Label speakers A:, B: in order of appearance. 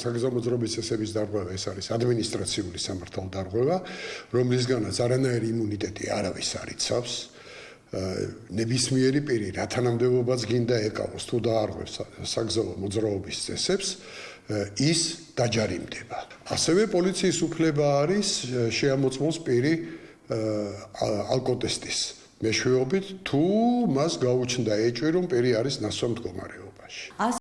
A: საგზაო მოძრაობის წესების დარღვევა ეს არის ადმინისტრაციული სამართალ დარღვევა, რომლისგანაც არანაირი იმუნიტეტი არავის არ იცავს. ნებისმიერი პირი რა თანამდებობაც გინდა ეკავოს თუ დაარღვევს საგზაო მოძრაობის წესებს ის დაჯარიმდება. ასევე პოლიციის უფლება არის შეამოწმოს პირი ალკოტესტის მეშვეობით თუ მას გაუჩნდა ეჭვი რომ პირი არის ნასვამ მდგომარეობაში.